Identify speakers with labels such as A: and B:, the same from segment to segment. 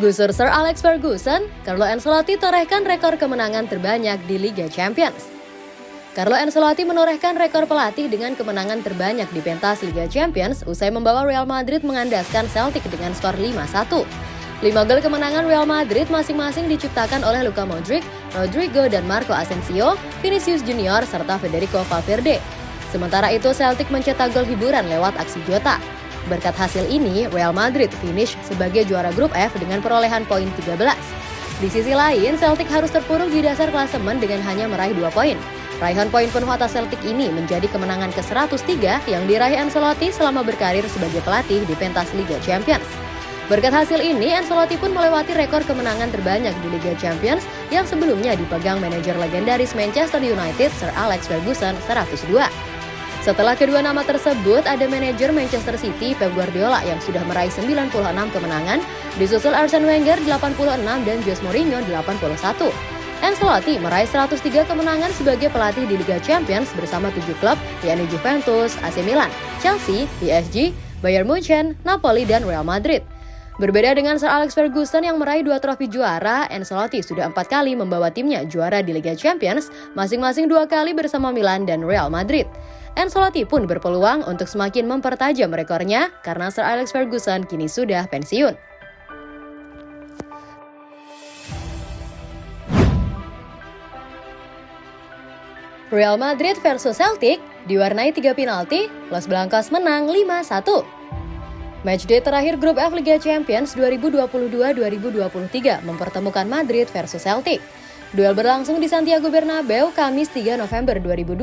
A: Gusur Sir Alex Ferguson, Carlo Ancelotti torehkan rekor kemenangan terbanyak di Liga Champions. Carlo Ancelotti menorehkan rekor pelatih dengan kemenangan terbanyak di pentas Liga Champions usai membawa Real Madrid mengandaskan Celtic dengan skor 5-1. Lima gol kemenangan Real Madrid masing-masing diciptakan oleh Luka Modric, Rodrigo dan Marco Asensio, Vinicius Junior, serta Federico Valverde. Sementara itu Celtic mencetak gol hiburan lewat aksi Jota. Berkat hasil ini, Real Madrid finish sebagai juara grup F dengan perolehan poin 13. Di sisi lain, Celtic harus terpuruk di dasar klasemen dengan hanya meraih 2 poin. Raihan poin penuh atas Celtic ini menjadi kemenangan ke-103 yang diraih Ancelotti selama berkarir sebagai pelatih di pentas Liga Champions. Berkat hasil ini, Ancelotti pun melewati rekor kemenangan terbanyak di Liga Champions yang sebelumnya dipegang manajer legendaris Manchester United Sir Alex Ferguson 102. Setelah kedua nama tersebut, ada manajer Manchester City Pep Guardiola yang sudah meraih 96 kemenangan, disusul Arsene Wenger 86 dan Jose Mourinho 81. Ancelotti meraih 103 kemenangan sebagai pelatih di Liga Champions bersama tujuh klub, yakni Juventus, AC Milan, Chelsea, PSG, Bayern Munchen, Napoli, dan Real Madrid. Berbeda dengan Sir Alex Ferguson yang meraih dua trofi juara, Ancelotti sudah empat kali membawa timnya juara di Liga Champions, masing-masing dua kali bersama Milan dan Real Madrid. Ancelotti pun berpeluang untuk semakin mempertajam rekornya karena Sir Alex Ferguson kini sudah pensiun. Real Madrid versus Celtic diwarnai tiga penalti, Los Blancos menang 5-1. Matchday terakhir grup F Liga Champions 2022-2023 mempertemukan Madrid versus Celtic. Duel berlangsung di Santiago Bernabeu Kamis 3 November 2022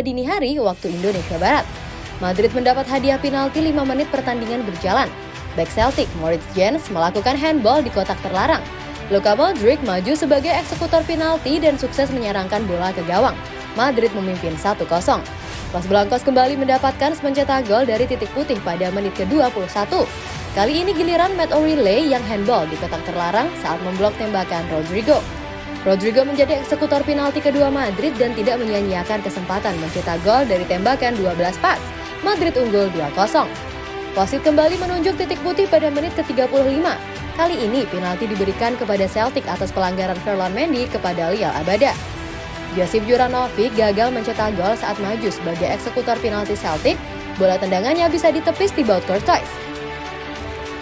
A: dini hari waktu Indonesia Barat. Madrid mendapat hadiah penalti 5 menit pertandingan berjalan. Back Celtic Moritz Jens melakukan handball di kotak terlarang. Luka Modric maju sebagai eksekutor penalti dan sukses menyerangkan bola ke gawang. Madrid memimpin 1-0. Los Blancos kembali mendapatkan mencetak gol dari titik putih pada menit ke-21. Kali ini giliran Matt O'Reilly yang handball di kotak terlarang saat memblok tembakan Rodrigo. Rodrigo menjadi eksekutor penalti kedua Madrid dan tidak menyia-nyiakan kesempatan mencetak gol dari tembakan 12 pas. Madrid unggul 2-0. Wasit kembali menunjuk titik putih pada menit ke-35. Kali ini penalti diberikan kepada Celtic atas pelanggaran Ferland Mendy kepada Lial Abada. Josip Juranovic gagal mencetak gol saat maju sebagai eksekutor penalti Celtic. Bola tendangannya bisa ditepis di baut Courtois.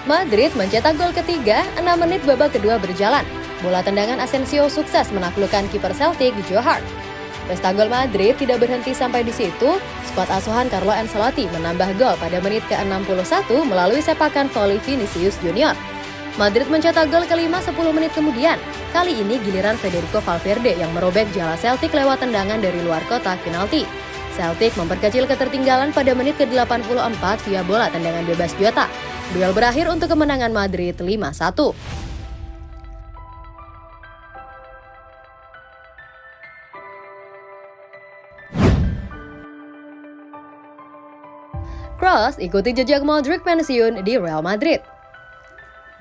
A: Madrid mencetak gol ketiga 6 menit babak kedua berjalan. Bola tendangan Asensio sukses menaklukkan kiper Celtic Joe Hart. Pesta gol Madrid tidak berhenti sampai di situ. Skuad asuhan Carlo Ancelotti menambah gol pada menit ke-61 melalui sepakan volley Vinicius Junior. Madrid mencetak gol kelima 10 menit kemudian. Kali ini giliran Federico Valverde yang merobek jala Celtic lewat tendangan dari luar kotak penalti. Celtic memperkecil ketertinggalan pada menit ke-84 via bola tendangan bebas Jota. Duel berakhir untuk kemenangan Madrid 5-1. Cross ikuti jejak Modric pensiun di Real Madrid.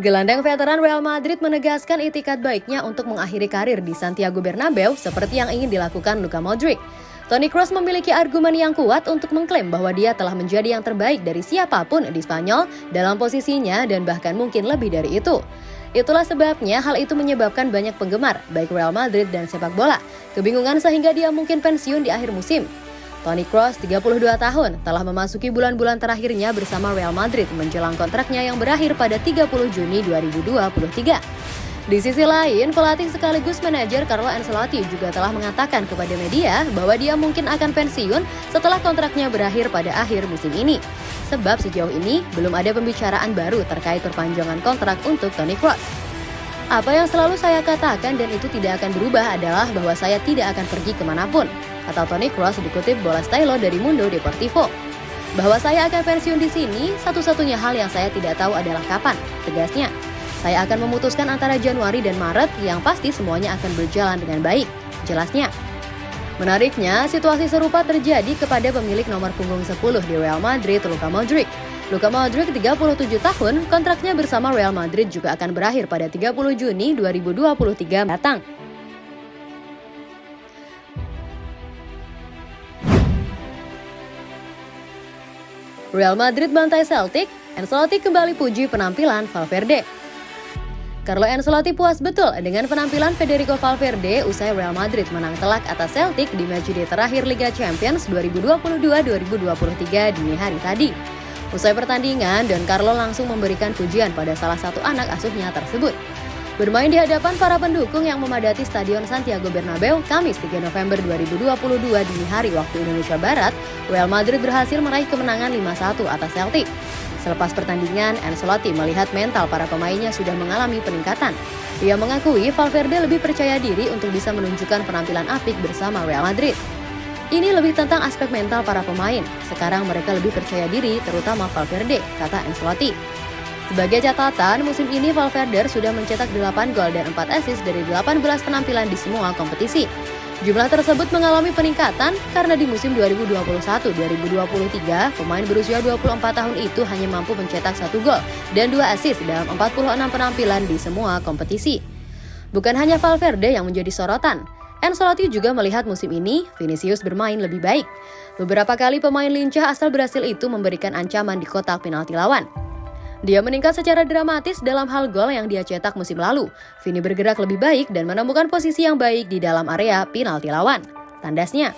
A: Gelandang veteran Real Madrid menegaskan itikat baiknya untuk mengakhiri karir di Santiago Bernabeu seperti yang ingin dilakukan Luka Modric. Toni Kroos memiliki argumen yang kuat untuk mengklaim bahwa dia telah menjadi yang terbaik dari siapa pun di Spanyol dalam posisinya dan bahkan mungkin lebih dari itu. Itulah sebabnya hal itu menyebabkan banyak penggemar, baik Real Madrid dan sepak bola, kebingungan sehingga dia mungkin pensiun di akhir musim. Toni Kroos, 32 tahun, telah memasuki bulan-bulan terakhirnya bersama Real Madrid menjelang kontraknya yang berakhir pada 30 Juni 2023. Di sisi lain, pelatih sekaligus manajer Carlo Ancelotti juga telah mengatakan kepada media bahwa dia mungkin akan pensiun setelah kontraknya berakhir pada akhir musim ini. Sebab sejauh ini belum ada pembicaraan baru terkait perpanjangan kontrak untuk Toni Kroos. Apa yang selalu saya katakan dan itu tidak akan berubah adalah bahwa saya tidak akan pergi ke mana pun atau Toni Kroos dikutip Bola Stylo dari Mundo Deportivo. Bahwa saya akan pensiun di sini, satu-satunya hal yang saya tidak tahu adalah kapan, tegasnya. Saya akan memutuskan antara Januari dan Maret yang pasti semuanya akan berjalan dengan baik, jelasnya. Menariknya, situasi serupa terjadi kepada pemilik nomor punggung 10 di Real Madrid, Luka Modric. Luka Modric 37 tahun, kontraknya bersama Real Madrid juga akan berakhir pada 30 Juni 2023 datang. Real Madrid bantai Celtic, Ancelotti kembali puji penampilan Valverde. Carlo Ancelotti puas betul dengan penampilan Federico Valverde usai Real Madrid menang telak atas Celtic di matchday terakhir Liga Champions 2022-2023 dini hari tadi. Usai pertandingan, Don Carlo langsung memberikan pujian pada salah satu anak asuhnya tersebut. Bermain di hadapan para pendukung yang memadati Stadion Santiago Bernabeu Kamis 3 November 2022 dini hari waktu Indonesia Barat, Real Madrid berhasil meraih kemenangan 5-1 atas Celtic. Selepas pertandingan, Ancelotti melihat mental para pemainnya sudah mengalami peningkatan. Ia mengakui Valverde lebih percaya diri untuk bisa menunjukkan penampilan apik bersama Real Madrid. Ini lebih tentang aspek mental para pemain. Sekarang mereka lebih percaya diri, terutama Valverde, kata Ancelotti. Sebagai catatan, musim ini Valverde sudah mencetak 8 gol dan 4 assist dari 18 penampilan di semua kompetisi. Jumlah tersebut mengalami peningkatan karena di musim 2021-2023, pemain berusia 24 tahun itu hanya mampu mencetak satu gol dan dua assist dalam 46 penampilan di semua kompetisi. Bukan hanya Valverde yang menjadi sorotan, Ancelotti juga melihat musim ini Vinicius bermain lebih baik. Beberapa kali pemain lincah asal Brasil itu memberikan ancaman di kotak penalti lawan. Dia meningkat secara dramatis dalam hal gol yang dia cetak musim lalu. Vini bergerak lebih baik dan menemukan posisi yang baik di dalam area penalti lawan. Tandasnya.